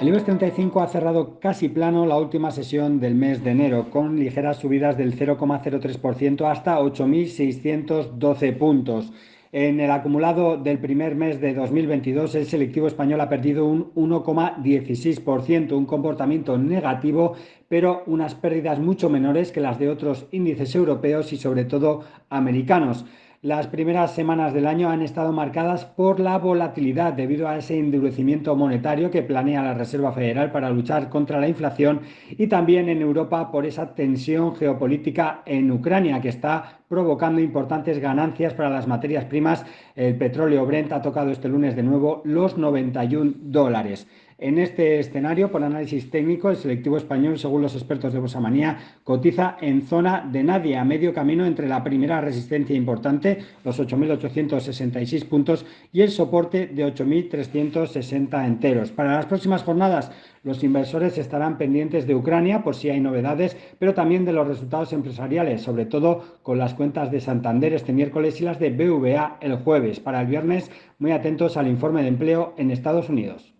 El IBEX 35 ha cerrado casi plano la última sesión del mes de enero, con ligeras subidas del 0,03% hasta 8.612 puntos. En el acumulado del primer mes de 2022, el selectivo español ha perdido un 1,16%, un comportamiento negativo, pero unas pérdidas mucho menores que las de otros índices europeos y sobre todo americanos. Las primeras semanas del año han estado marcadas por la volatilidad debido a ese endurecimiento monetario que planea la Reserva Federal para luchar contra la inflación y también en Europa por esa tensión geopolítica en Ucrania que está provocando importantes ganancias para las materias primas. El petróleo Brent ha tocado este lunes de nuevo los 91 dólares. En este escenario, por análisis técnico, el selectivo español, según los expertos de Bosamanía, cotiza en zona de nadie, a medio camino entre la primera resistencia importante, los 8.866 puntos, y el soporte de 8.360 enteros. Para las próximas jornadas, los inversores estarán pendientes de Ucrania por si hay novedades, pero también de los resultados empresariales, sobre todo con las cuentas de Santander este miércoles y las de BVA el jueves. Para el viernes, muy atentos al informe de empleo en Estados Unidos.